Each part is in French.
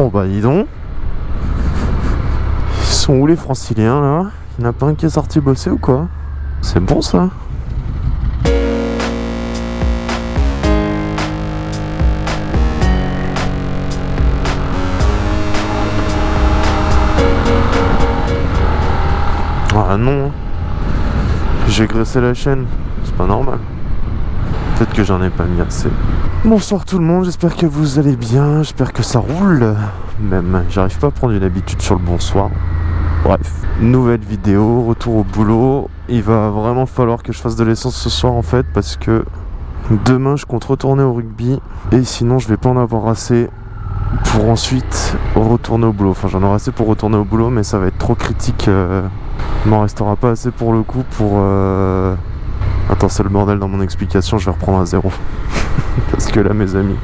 Oh bah dis donc. Ils sont où les franciliens là? Il n'y en a pas un qui est sorti bosser ou quoi? C'est bon ça? Ah non J'ai graissé la chaîne, c'est pas normal. Peut-être que j'en ai pas mis assez. Bonsoir tout le monde, j'espère que vous allez bien, j'espère que ça roule. Même, j'arrive pas à prendre une habitude sur le bonsoir. Bref, nouvelle vidéo, retour au boulot. Il va vraiment falloir que je fasse de l'essence ce soir en fait parce que demain je compte retourner au rugby et sinon je vais pas en avoir assez pour ensuite retourner au boulot. Enfin j'en aurai assez pour retourner au boulot mais ça va être trop critique. Euh, il m'en restera pas assez pour le coup pour... Euh... Attends c'est le bordel dans mon explication, je vais reprendre à zéro. parce que là mes amis,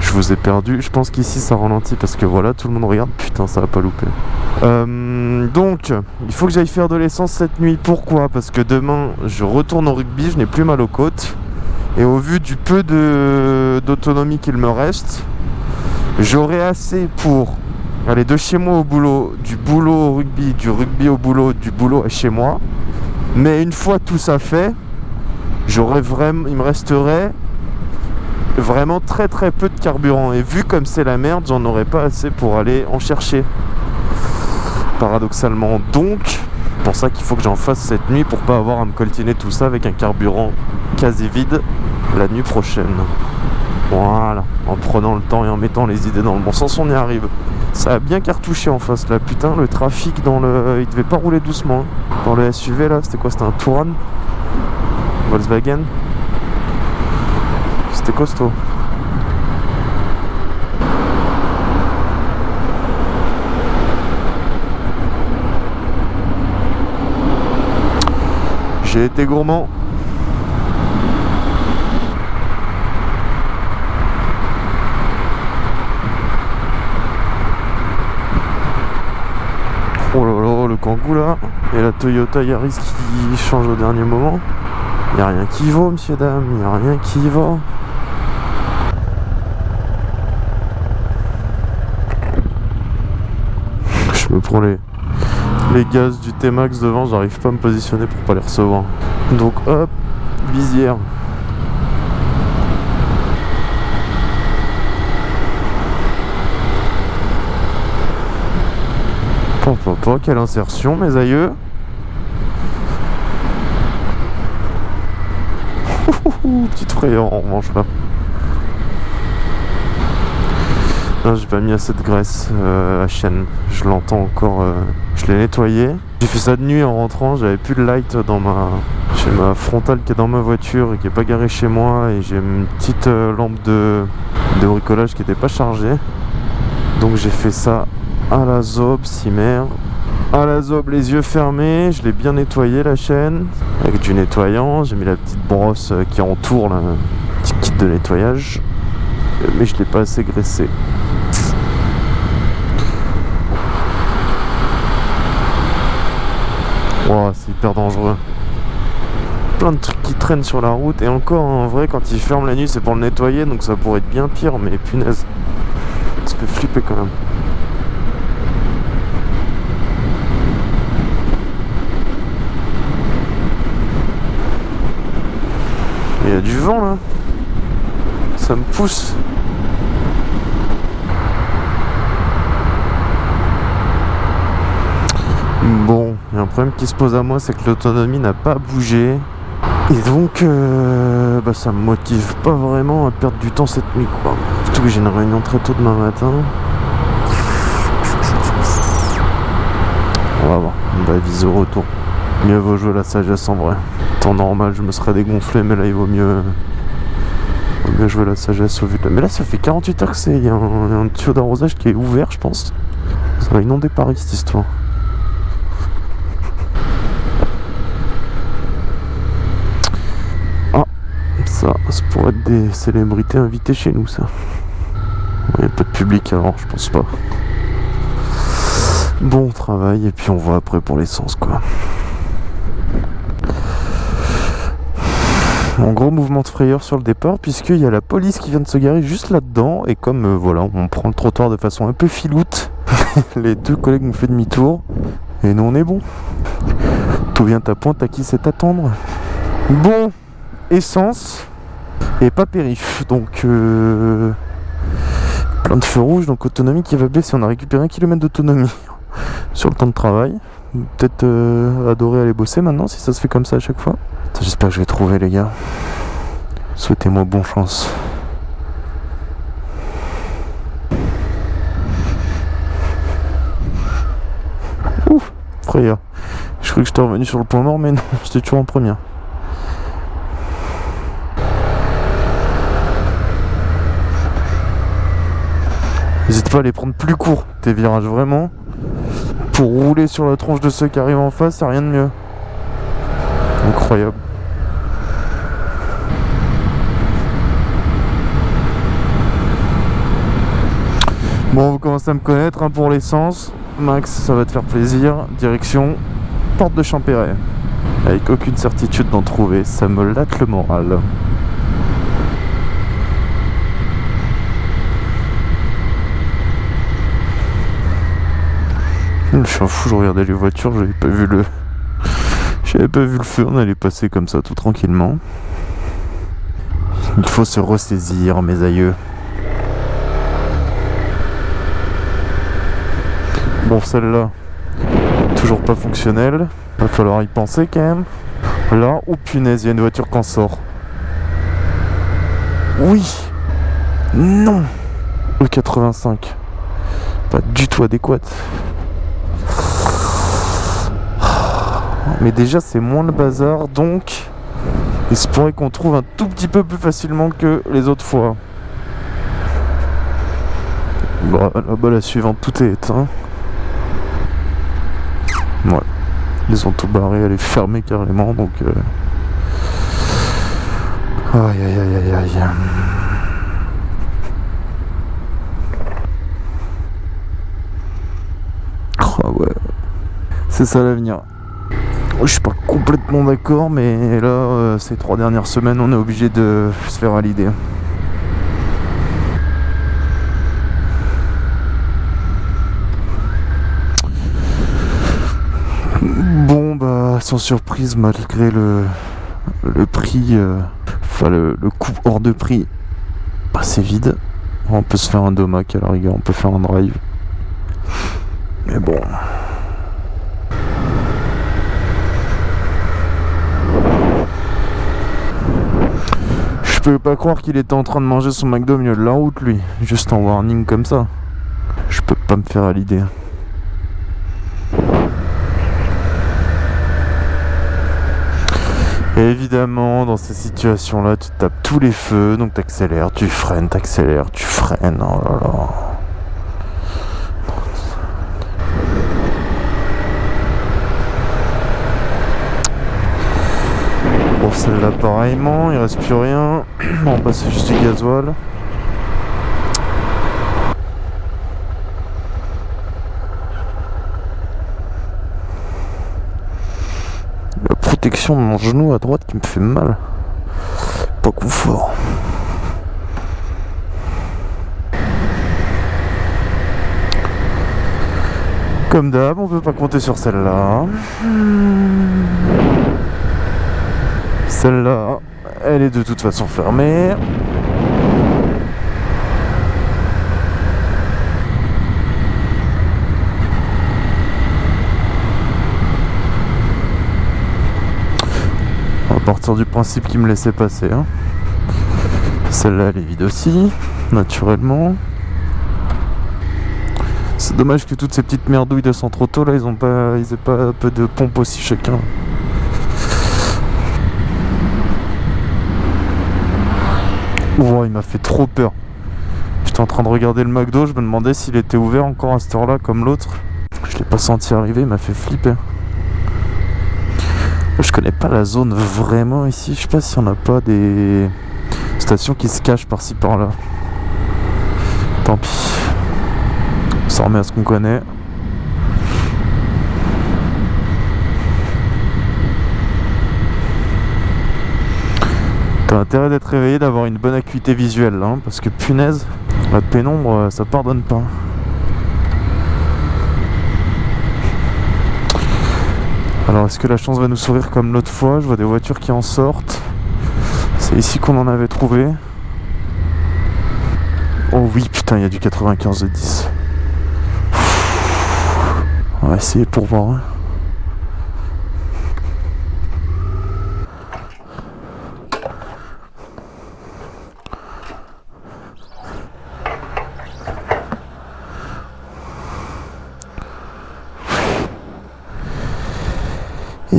je vous ai perdu. Je pense qu'ici ça ralentit parce que voilà, tout le monde regarde. Putain, ça va pas louper. Euh, donc, il faut que j'aille faire de l'essence cette nuit. Pourquoi? Parce que demain, je retourne au rugby, je n'ai plus mal aux côtes. Et au vu du peu d'autonomie qu'il me reste, j'aurai assez pour aller de chez moi au boulot, du boulot au rugby, du rugby au boulot, du boulot à chez moi. Mais une fois tout ça fait, j'aurais vraiment, il me resterait vraiment très très peu de carburant. Et vu comme c'est la merde j'en aurais pas assez pour aller en chercher. Paradoxalement. Donc pour ça qu'il faut que j'en fasse cette nuit pour pas avoir à me coltiner tout ça avec un carburant quasi vide la nuit prochaine. Voilà. En prenant le temps et en mettant les idées dans le bon sens on y arrive. Ça a bien cartouché en face là. Putain le trafic dans le il devait pas rouler doucement dans le SUV là c'était quoi? C'était un Touran? Volkswagen c'était costaud. J'ai été gourmand. Oh là là, le Kangoo là. Et la Toyota Yaris qui change au dernier moment. Il a rien qui vaut, monsieur, dame. Il a rien qui vaut. Je me prends les, les gaz du T-Max devant, j'arrive pas à me positionner pour pas les recevoir. Donc hop, visière. Papa, quelle insertion mes aïeux Petite frayeur en revanche là j'ai pas mis assez de graisse euh, à chaîne. Je l'entends encore. Euh, je l'ai nettoyé. J'ai fait ça de nuit en rentrant. J'avais plus de light dans ma. J'ai ma frontale qui est dans ma voiture et qui est pas garée chez moi. Et j'ai une petite euh, lampe de... de bricolage qui était pas chargée. Donc j'ai fait ça à la zob, cimer. À la zob, les yeux fermés. Je l'ai bien nettoyé la chaîne avec du nettoyant. J'ai mis la petite brosse qui entoure le petit kit de nettoyage mais je l'ai pas assez graissé. c'est hyper dangereux. Plein de trucs qui traînent sur la route. Et encore, en vrai, quand il ferme la nuit, c'est pour le nettoyer. Donc ça pourrait être bien pire. Mais punaise, ça peut flipper quand même. Il y a du vent là. Ça me pousse. Bon, il y a un problème qui se pose à moi, c'est que l'autonomie n'a pas bougé. Et donc, euh, bah, ça me motive pas vraiment à perdre du temps cette nuit, quoi. Surtout que j'ai une réunion très tôt demain matin. On va voir, on va viser au retour. Mieux vaut jouer la sagesse en vrai. Temps normal, je me serais dégonflé, mais là, il vaut mieux, vaut mieux jouer la sagesse au vu de... Mais là, ça fait 48 heures que c'est... Il y a un, tuyau d'arrosage qui est ouvert, je pense. Ça va inonder Paris, cette histoire. Ça, ça pourrait être des célébrités invitées chez nous, ça. Il n'y a pas de public alors, je pense pas. Bon travail, et puis on voit après pour l'essence, quoi. En gros mouvement de frayeur sur le départ puisqu'il y a la police qui vient de se garer juste là-dedans et comme euh, voilà on prend le trottoir de façon un peu filoute, les deux collègues ont fait demi-tour et nous on est bon. Tout vient à pointe à qui c'est attendre. Bon, essence et pas périph. Donc euh, plein de feux rouges, donc autonomie qui va baisser. On a récupéré un kilomètre d'autonomie sur le temps de travail. Peut-être euh, adorer aller bosser maintenant si ça se fait comme ça à chaque fois. J'espère que je vais trouver les gars. Souhaitez-moi bonne chance. Ouf, frère. Je croyais que j'étais revenu sur le point mort, mais non, j'étais toujours en première. N'hésite pas à les prendre plus court, tes virages, vraiment. Pour rouler sur la tronche de ceux qui arrivent en face, c'est rien de mieux. Incroyable. Bon, vous commencez à me connaître hein, pour l'essence. Max, ça va te faire plaisir. Direction porte de Champéret. Avec aucune certitude d'en trouver, ça me latte le moral. Je suis un fou, je regardais les voitures, j'avais pas vu le. J'avais pas vu le feu, on allait passer comme ça tout tranquillement. Il faut se ressaisir, mes aïeux. Bon, celle-là, toujours pas fonctionnelle. Va falloir y penser quand même. Là, oh punaise, il y a une voiture qui en sort. Oui Non Le 85. Pas du tout adéquate. Mais déjà, c'est moins le bazar, donc il se pourrait qu'on trouve un tout petit peu plus facilement que les autres fois. Bon, là-bas, la suivante, tout est éteint. Ouais. Ils ont tout barré, elle est fermée carrément, donc... Euh... Aïe aïe aïe aïe aïe. Oh ouais. C'est ça l'avenir. Je suis pas complètement d'accord, mais là, euh, ces trois dernières semaines, on est obligé de se faire à l'idée. Bon, bah, sans surprise, malgré le, le prix, euh, enfin le, le coût hors de prix, bah, c'est vide. On peut se faire un domac à la rigueur, on peut faire un drive. Mais bon. Je peux pas croire qu'il était en train de manger son McDo au milieu de la route, lui. Juste en warning comme ça. Je peux pas me faire à l'idée. évidemment, dans ces situations-là, tu tapes tous les feux, donc t'accélères, tu freines, t'accélères, tu freines. Oh là là. Bon, celle-là, pareillement, il reste plus rien. On va passer juste du gasoil. La protection de mon genou à droite qui me fait mal. Pas coup fort. Comme d'hab, on peut pas compter sur celle-là. Celle-là, elle est de toute façon fermée. On va partir du principe qu'il me laissait passer. hein. Celle-là, elle est vide aussi, naturellement. C'est dommage que toutes ces petites merdouilles de centre auto là, ils ont pas, ils aient pas un peu de pompe aussi chacun. Il m'a fait trop peur. J'étais en train de regarder le McDo, je me demandais s'il était ouvert encore à cette heure-là comme l'autre. Je l'ai pas senti arriver, il m'a fait flipper. Je connais pas la zone vraiment ici. Je sais pas si on a pas des stations qui se cachent par-ci par-là. Tant pis. On s'en remet à ce qu'on connaît. T'as intérêt d'être réveillé, d'avoir une bonne acuité visuelle là, hein, parce que punaise, la pénombre, euh, ça pardonne pas. Alors est-ce que la chance va nous sourire comme l'autre fois? Je vois des voitures qui en sortent. C'est ici qu'on en avait trouvé. Oh oui, putain, il y a du 95 de 10. On va essayer pour voir. Hein.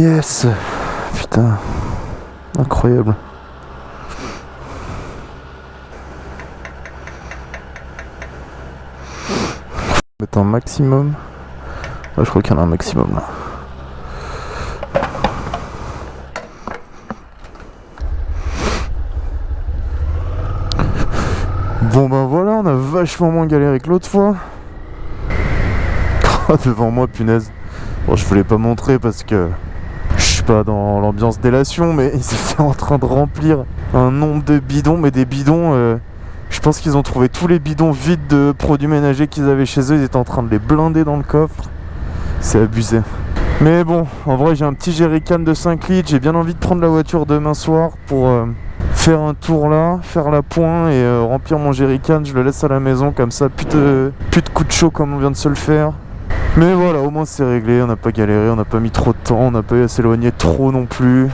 Yes Putain Incroyable mettre un maximum. je crois qu'il y en a un maximum là. Bon ben voilà, on a vachement moins galéré que l'autre fois. Devant moi, punaise. Bon, je voulais pas montrer parce que pas dans l'ambiance délation, mais ils étaient en train de remplir un nombre de bidons, mais des bidons. Euh, je pense qu'ils ont trouvé tous les bidons vides de produits ménagers qu'ils avaient chez eux. Ils étaient en train de les blinder dans le coffre. C'est abusé. Mais bon, en vrai, j'ai un petit jerrycan de 5 litres. J'ai bien envie de prendre la voiture demain soir pour euh, faire un tour là, faire la pointe et euh, remplir mon jerrycan. Je le laisse à la maison comme ça. Plus de, plus de coups de chaud comme on vient de se le faire. Mais voilà, au moins c'est réglé. On n'a pas galéré, on n'a pas mis trop de temps, on n'a pas eu à s'éloigner trop non plus.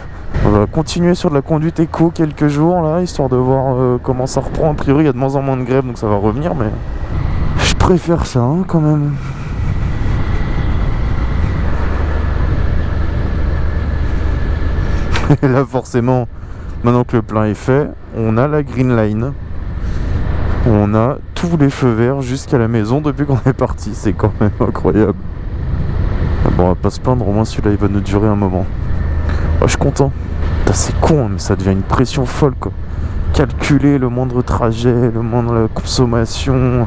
On va continuer sur de la conduite éco quelques jours là, histoire de voir euh, comment ça reprend. A priori, il y a de moins en moins de grève, donc ça va revenir, mais je préfère ça hein, quand même. Et là, forcément, maintenant que le plein est fait, on a la green line. On a tous les feux verts jusqu'à la maison depuis qu'on est parti. C'est quand même incroyable. Bon, on va pas se plaindre, au moins celui-là il va nous durer un moment. Oh, je suis content. C'est con, hein, mais ça devient une pression folle. Calculer le moindre trajet, le moindre consommation.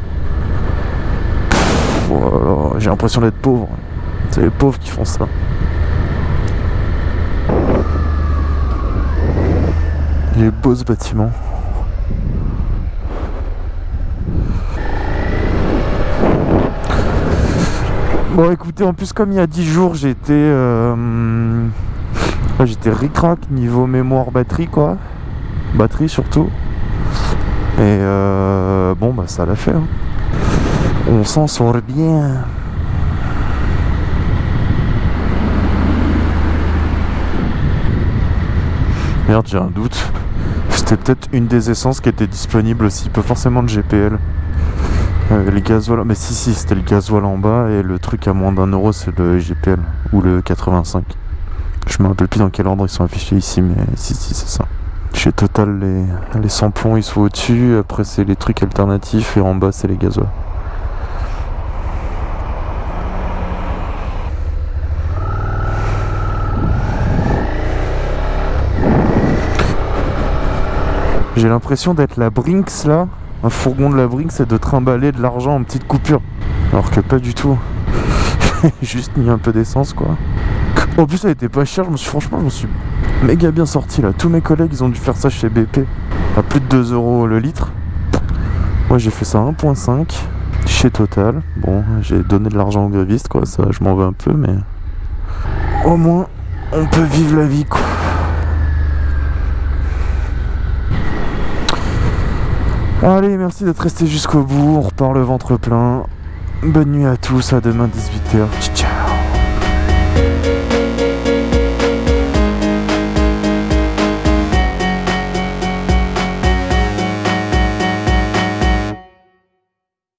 Voilà, j'ai l'impression d'être pauvre. C'est les pauvres qui font ça. Il est beau ce bâtiment. Bon écoutez, en plus comme il y a 10 jours j'étais... Euh, j'étais ricrac niveau mémoire batterie quoi. Batterie surtout. Et euh, bon bah ça l'a fait. Hein. On s'en sort bien. Merde j'ai un doute. C'était peut-être une des essences qui était disponible aussi, pas forcément de GPL. Euh, les gasoil, mais si si c'était le gasoil en bas et le truc à moins d'un euro c'est le GPL ou le 85. Je me rappelle plus dans quel ordre ils sont affichés ici, mais si, si, c'est ça. Chez Total, les, les samplons ils sont au-dessus, après c'est les trucs alternatifs et en bas c'est les gasoils. J'ai l'impression d'être la Brinks là, un fourgon de la Brinks et de trimballer de l'argent en petites coupures. Alors que pas du tout. Juste mis un peu d'essence quoi. En plus, ça était pas cher. Je me suis, franchement, je me suis méga bien sorti là. Tous mes collègues, ils ont dû faire ça chez BP à plus de 2 euros le litre. Moi, j'ai fait ça à 1.5 chez Total. Bon, j'ai donné de l'argent aux grévistes, quoi. Ça, je m'en veux un peu, mais au moins, on peut vivre la vie, quoi. Allez, merci d'être resté jusqu'au bout. On repart le ventre plein. Bonne nuit à tous. À demain 18h. Ciao.